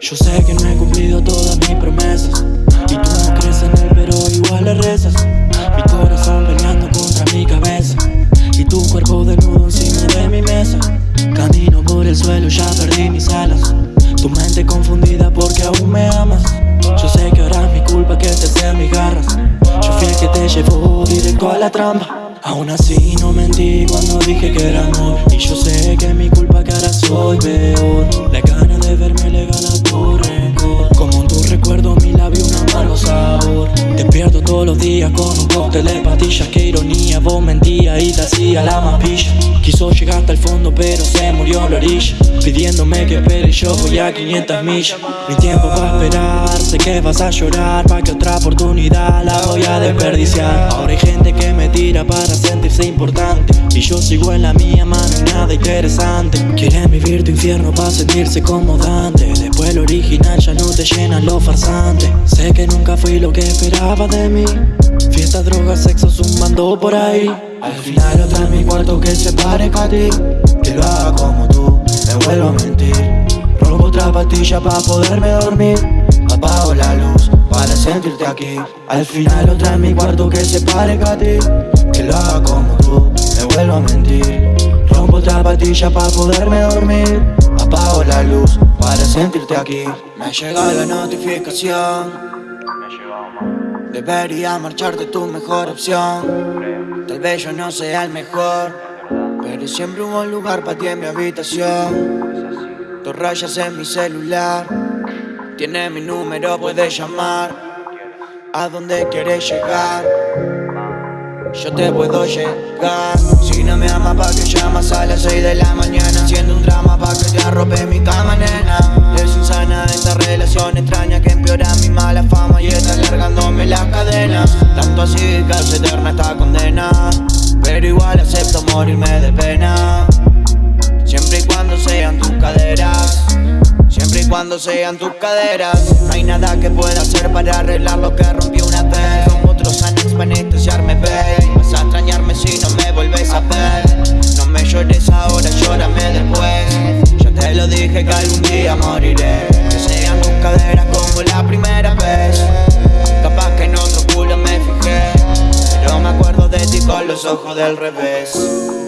Yo sé que no he cumplido todas mis promesas. Y tú no crees en él pero igual le rezas. Mi corazón peleando contra mi cabeza. Y tu cuerpo desnudo encima de mi mesa. Camino por el suelo, ya perdí mis alas. Tu mente confundida porque aún me amas. Yo sé que ahora es mi culpa que te sean mis garras. Yo fui el que te llevó directo a la trampa. Aún así no mentí cuando dije que era amor. Y yo sé que es mi culpa que ahora soy peor con un cóctel de pastillas Qué ironía, vos mentías y te hacía la más pilla Quiso llegar hasta el fondo pero se murió en la orilla. Pidiéndome que espere yo voy a 500 millas. Mi tiempo va a esperar, sé que vas a llorar Pa' que otra oportunidad la voy a desperdiciar. Ahora hay gente que me tira para importante. Y yo sigo en la mía, mano, nada interesante. Quieren vivir tu infierno para sentirse como Dante Después lo original ya no te llenan los farsantes Sé que nunca fui lo que esperaba de mí. Fiestas, drogas, sexo zumbando por ahí. Al final otra en mi cuarto que se parezca a ti. Que lo haga como tú, me vuelvo a mentir. Robo otra pastilla para poderme dormir. Apago la luz para sentirte aquí. Al final otra en mi cuarto que se parezca a ti. Que lo haga como tú, me vuelvo a mentir. Rompo otra pastilla para poderme dormir. Apago la luz para sentirte aquí. Me llega la notificación. Debería marcharte tu mejor opción. Tal vez yo no sea el mejor Pero siempre hubo un lugar para ti en mi habitación. Dos rayas en mi celular Tienes mi número, puedes llamar. ¿A dónde quieres llegar? Yo te puedo llegar. Si no me amas pa' que llamas a las 6 de la mañana Haciendo un drama pa' que te arrope mi cama, nena. Es insana esta relación extraña que empeora mi mala fama Y está alargándome las cadenas. Tanto así que hace eterna esta condena Pero igual acepto morirme de pena cuando sean tus caderas. No hay nada que pueda hacer para arreglar lo que rompió una vez. Como otros Xanax para anestesiarme, babe. Vas a extrañarme si no me vuelves a ver. No me llores ahora, llórame después. Ya te lo dije que algún día moriré. Que sean tus caderas como la primera vez. Capaz que en otro culo me fijé Pero me acuerdo de ti con los ojos del revés